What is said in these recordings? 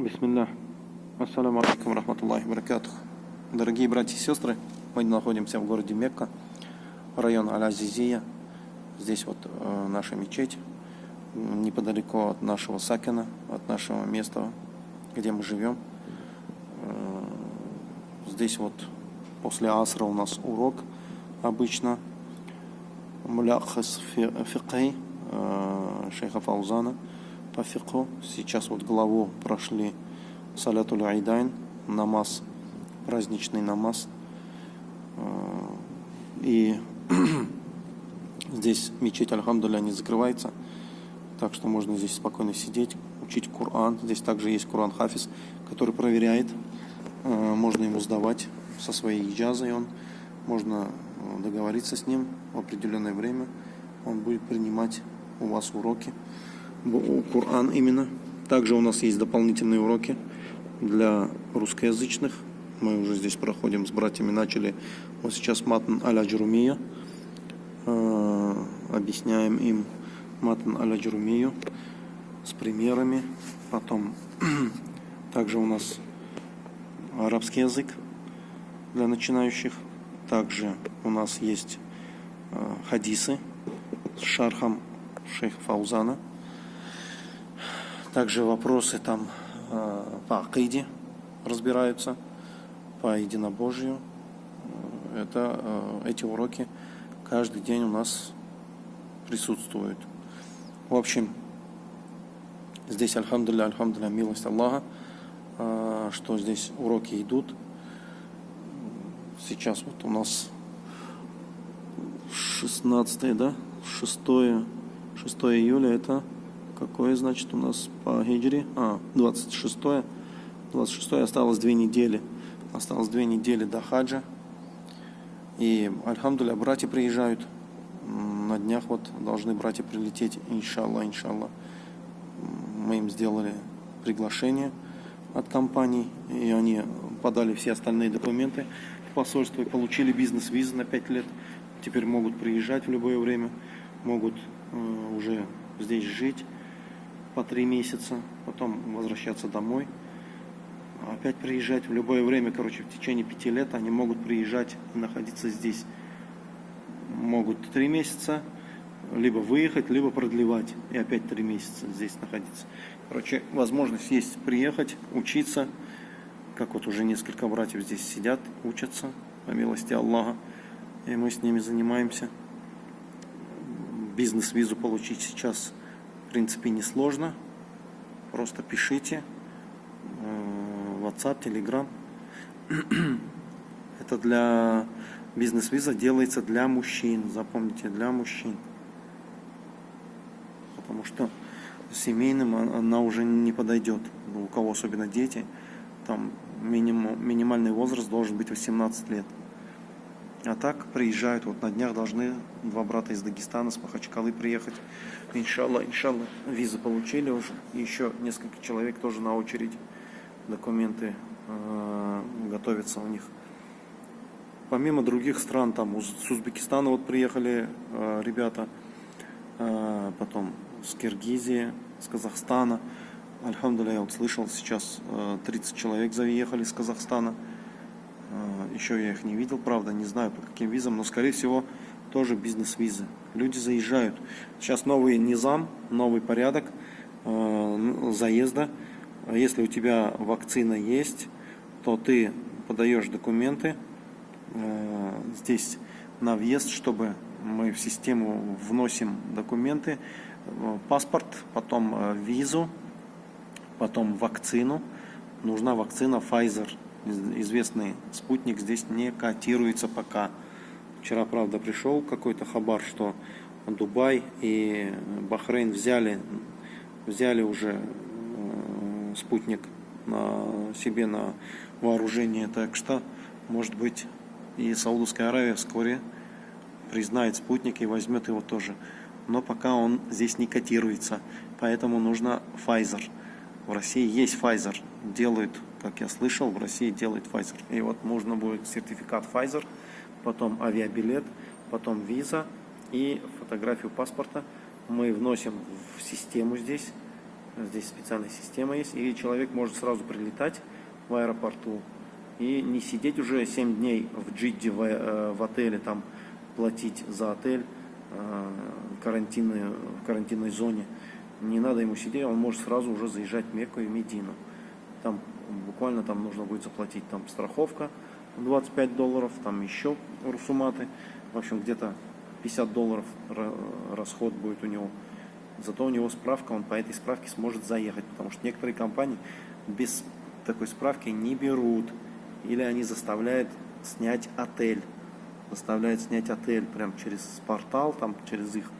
Бисмилля. Ассаламу алейкум рахматуллахи баракатух. Дорогие братья и сестры, мы находимся в городе Мекка, район Аль-Азизия. Здесь вот э, наша мечеть, неподалеку от нашего Сакина, от нашего места, где мы живем. Э, здесь вот после асра у нас урок обычно. Мулякхас фикай э, шейха Фаузана по фику. Сейчас вот главу прошли Салятуль Айдайн, намаз, праздничный намаз. Э, и здесь мечеть, альхамдуля, не закрывается. Так что можно здесь спокойно сидеть, учить Коран. Здесь также есть Коран Хафиз, который проверяет. Э, можно ему сдавать со своей иджазой. Он, можно э, договориться с ним в определенное время. Он будет принимать у вас уроки. Коран именно. Также у нас есть дополнительные уроки для русскоязычных. Мы уже здесь проходим с братьями, начали вот сейчас матн аля джурумия. Э, объясняем им матн аля джурумию с примерами. Потом также у нас арабский язык для начинающих. Также у нас есть э, хадисы с шархом шейха Фаузана. Также вопросы там Э, по акиде разбираются, по единобожию. Э, это, э, эти уроки каждый день у нас присутствуют. В общем, здесь, альхамдулилля, альхамдулилля, милость Аллаха, что здесь уроки идут. Сейчас вот у нас 16, да, 6, 6 июля, это Какое, значит, у нас по хиджри? А, 26 -е. 26 осталось две недели. Осталось две недели до хаджа. И, альхамдуля, братья приезжают. На днях вот должны братья прилететь, иншаллах, иншаллах. Мы им сделали приглашение от компании, и они подали все остальные документы в посольство и получили бизнес-визу на 5 лет. Теперь могут приезжать в любое время, могут э, уже здесь жить по три месяца, потом возвращаться домой, опять приезжать в любое время, короче, в течение пяти лет они могут приезжать и находиться здесь. Могут три месяца, либо выехать, либо продлевать и опять три месяца здесь находиться. Короче, возможность есть приехать, учиться, как вот уже несколько братьев здесь сидят, учатся, по милости Аллаха, и мы с ними занимаемся. Бизнес-визу получить сейчас в принципе, несложно. Просто пишите. Э, WhatsApp, Telegram. Это для бизнес-виза делается для мужчин. Запомните, для мужчин. Потому что семейным она уже не подойдет. У кого особенно дети. Там минимум, минимальный возраст должен быть 18 лет. А так приезжают, вот на днях должны два брата из Дагестана, с Махачкалы приехать. Иншалла, иншалла, визы получили уже. Еще несколько человек тоже на очередь. Документы э, готовятся у них. Помимо других стран, там с Узбекистана вот приехали э, ребята, э, потом с Киргизии, с Казахстана. Альхамдуля, я вот слышал, сейчас э, 30 человек заехали с Казахстана. Э, еще я их не видел, правда, не знаю по каким визам, но скорее всего тоже бизнес-визы. Люди заезжают. Сейчас новый низам, новый порядок э, заезда. Если у тебя вакцина есть, то ты подаешь документы здесь на въезд, чтобы мы в систему вносим документы, паспорт, потом визу, потом вакцину. Нужна вакцина Pfizer известный спутник здесь не котируется пока. Вчера, правда, пришел какой-то хабар, что Дубай и Бахрейн взяли, взяли уже э, спутник на себе на вооружение. Так что, может быть, и Саудовская Аравия вскоре признает спутник и возьмет его тоже. Но пока он здесь не котируется, поэтому нужно Pfizer. В России есть Pfizer, делают как я слышал, в России делает Pfizer. И вот нужно будет сертификат Pfizer, потом авиабилет, потом виза и фотографию паспорта. Мы вносим в систему здесь, Здесь специальная система есть, и человек может сразу прилетать в аэропорту и не сидеть уже 7 дней в Джидде, в, э, в отеле, там платить за отель э, карантинной, в карантинной зоне. Не надо ему сидеть, он может сразу уже заезжать в Мекку и Медину. Там буквально там нужно будет заплатить там страховка 25 долларов, там еще русуматы. В общем, где-то 50 долларов расход будет у него. Зато у него справка, он по этой справке сможет заехать, потому что некоторые компании без такой справки не берут. Или они заставляют снять отель. Заставляют снять отель прям через портал, там через их.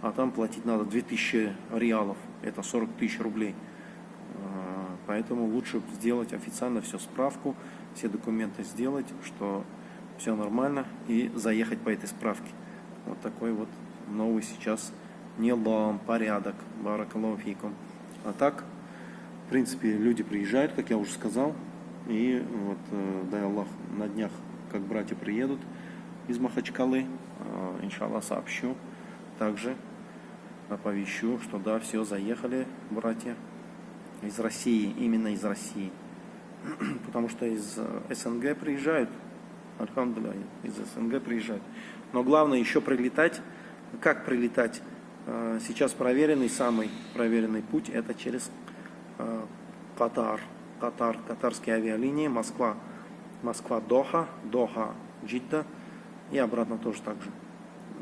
А там платить надо 2000 реалов. Это 40 тысяч рублей. Поэтому лучше сделать официально все справку, все документы сделать, что все нормально и заехать по этой справке. Вот такой вот новый сейчас нилам, порядок, баракалуфикум. А так, в принципе, люди приезжают, как я уже сказал, и вот, э, дай Аллах, на днях, как братья приедут из Махачкалы, э, иншаллах, сообщу. Также оповещу, что да, все, заехали братья из России, именно из России. Потому что из э, СНГ приезжают, Альхамдулillah, из СНГ приезжают. Но главное еще прилетать. Как прилетать? Сейчас проверенный, самый проверенный путь, это через Катар. Катар, катарские авиалинии, Москва, Москва, Доха, Доха, Джидда и обратно тоже так же.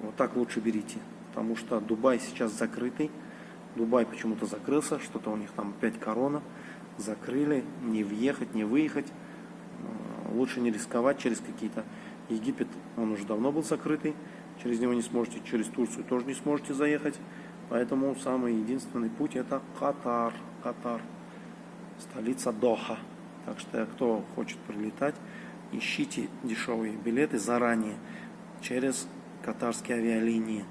Вот так лучше берите, потому что Дубай сейчас закрытый, Дубай почему-то закрылся, что-то у них там опять корона, закрыли, не въехать, не выехать, э, лучше не рисковать через какие-то... Египет, он уже давно был закрытый, через него не сможете, через Турцию тоже не сможете заехать, поэтому самый единственный путь это Катар, Катар. Столица Доха. Так что, кто хочет прилетать, ищите дешевые билеты заранее через катарские авиалинии.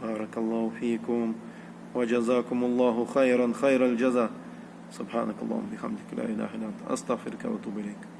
Баракаллаху фикум. وجزاكم الله خيرا خير الجزاء. سبحانك اللهم بحمدك لا إله إلا أنت أستغفرك وأتوب إليك.